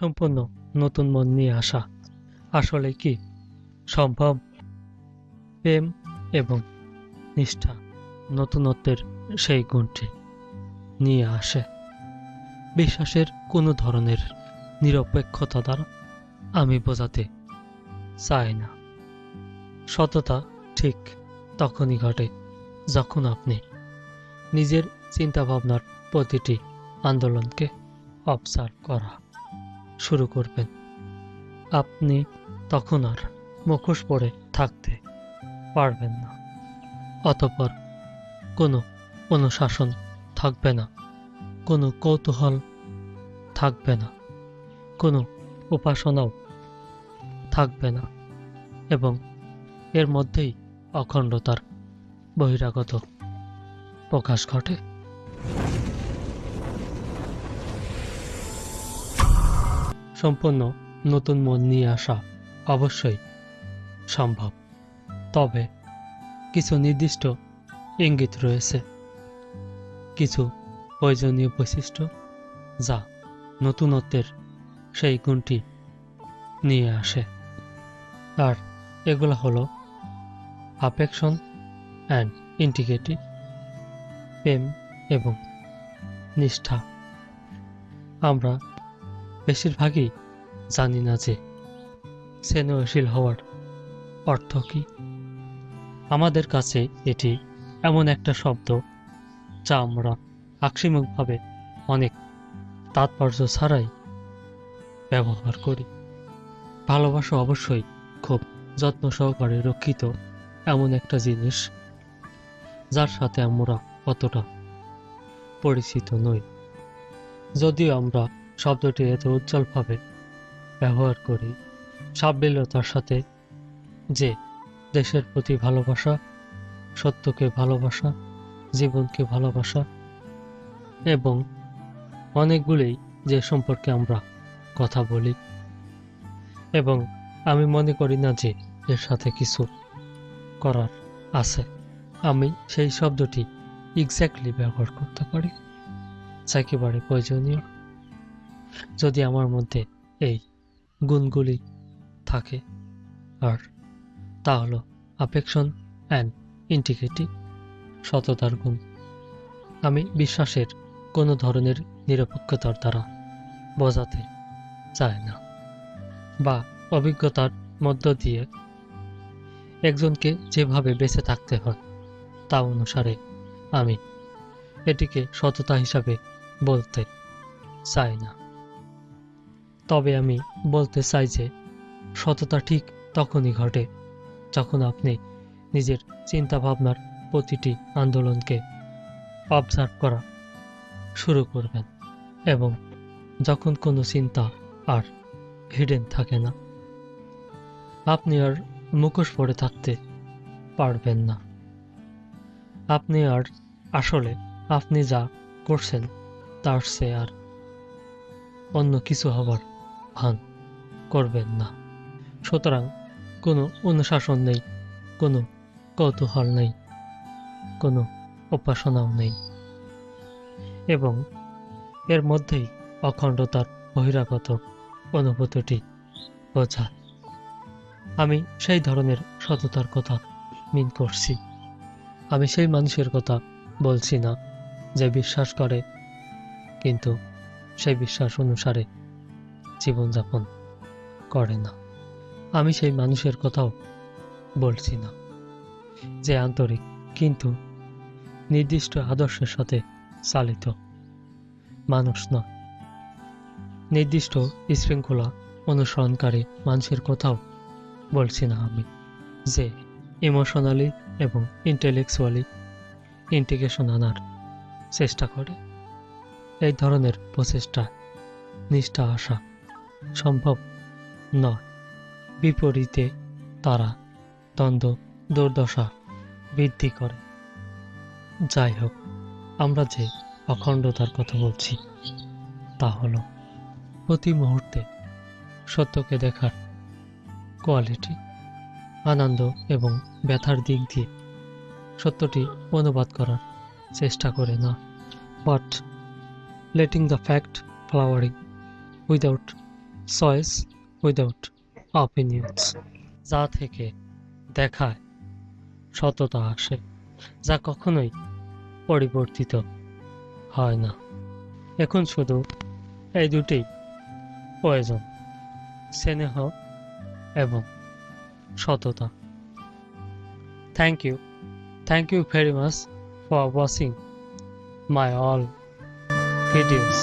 সম্পূর্ণ নতুন মন নিয়ে আসা। আসলে কি? সম্ভব, প্রেম এবং নিষ্ঠা নতুনত্বের সেই গুণটি নিয়ে আসে। বিশ্বাসের কোনো ধরনের নিরপেক্ষতা দ্বারা আমি বোঝাতে চাই না। সততা ঠিক তখনই ঘটে যখন আপনি নিজের চিন্তাভাবনার প্রতিটি আন্দোলনকে অবসার্ভ করা। শুরু করবেন। আপনি তখন আর মুখোশ পরে থাকতে পারবেন না। অতপর কোনো অনুশাসন থাকবে না, কোনো কৌতূহল থাকবে না, কোনো উপাসনাও থাকবে না এবং এর মধ্যেই অখণ্ডতার বহিরাগত প্রকাশ ঘটে। সম্পূর্ণ নতুন মন নিয়ে আসা অবশ্যই সম্ভব। তবে কিছু নির্দিষ্ট ইঙ্গিত রয়েছে। কিছু প্রয়োজনীয় বৈশিষ্ট্য যা নতুনত্বের সেই গুণটি নিয়ে আসে। আর এগুলো হলো আপেকশন অ্যান্ড ইন্টিগ্রিটি প্রেম এবং নিষ্ঠা। আমরা বেশিরভাগই জানি না যে স্নেহশীল হওয়ার অর্থ কী। আমাদের কাছে এটি এমন একটা শব্দ যা আমরা আক্ষিমুখভাবে অনেক তাৎপর্য ছাড়াই ব্যবহার করি। ভালোবাসা অবশ্যই খুব যত্ন সহকারে রক্ষিত এমন একটা জিনিস যার সাথে আমরা অতটা পরিচিত নই। যদিও আমরা শব্দটি এত উজ্জ্বলভাবে ব্যবহার করি, সাবলীলতার সাথে যে দেশের প্রতি ভালোবাসা, সত্যকে ভালোবাসা, জীবনকে ভালোবাসা এবং অনেকগুলোই যে সম্পর্কে আমরা কথা বলি এবং আমি মনে করি না যে এর সাথে কিছু করার আছে, আমি সেই শব্দটি এক্স্যাক্টলি ব্যবহার করতে পারি। যা একেবারে প্রয়োজনীয়। যদি আমার মধ্যে এই গুণগুলি থাকে। আর তা হলো আপেক্ষণ অ্যান্ড ইন্টিগ্রিটি সততার গুণ। আমি বিশ্বাসের কোনো ধরনের নিরপেক্ষতার দ্বারা বোঝাতে চাই না বা অভিজ্ঞতার মধ্য দিয়ে একজনকে যেভাবে বেঁচে থাকতে হয় তা অনুসারে আমি এটিকে সততা হিসাবে বলতে চাই না। তবে আমি বলতে চাই যে, সততা ঠিক তখনই ঘটে যখন আপনি নিজের চিন্তাভাবনার প্রতিটি আন্দোলনকে অবজার্ভ করা শুরু করবেন এবং যখন কোনো চিন্তা আর হিডেন থাকে না, আপনি আর মুখোশ পড়ে থাকতে পারবেন না। আপনি আর আসলে আপনি যা করছেন, তার সে আর অন্য কিছু হবার ভান করবেন না। সুতরাং কোনো অনুশাসন নেই, কোনো কৌতূহল নেই, কোনো উপাসনাও নেই। এবং এর মধ্যেই অখণ্ডতার বহিরাগত অনুভূতিটি বোঝা। আমি সেই ধরনের সততার কথা মিন করছি। আমি সেই মানুষের কথা বলছি না যে বিশ্বাস করে, কিন্তু সেই বিশ্বাস অনুসারে জীবনযাপন করে না। আমি সেই মানুষের কথাও বলছি না, যে আন্তরিক, কিন্তু নির্দিষ্ট আদর্শের সাথে চালিত মানুষ নয় নির্দিষ্ট শৃঙ্খলা অনুসরণকারী মানুষের কথাও বলছি না আমি, যে ইমোশনালি এবং ইন্টেলেকচুয়ালি ইন্টিগ্রেশন আনার চেষ্টা করে। এই ধরনের প্রচেষ্টা, নিষ্ঠা আসা সম্ভব নয়। বিপরীতে তারা দ্বন্দ্ব, দুর্দশা বৃদ্ধি করে। যাই হোক, আমরা যে অখণ্ডতার কথা বলছি, তা হল প্রতি মুহূর্তে সত্যকে দেখার কোয়ালিটি আনন্দ এবং ব্যথার দিক দিয়ে সত্যটি অনুবাদ করার চেষ্টা করে না। But letting the fact flowering without choice without opinions, যা থেকে দেখায় সততা আসে, যা কখনোই পরিবর্তিত হয় না। এখন শুধু এই দুটি প্রয়োজন, স্নেহ এবং সততা। Thank you thank you very much for watching my all videos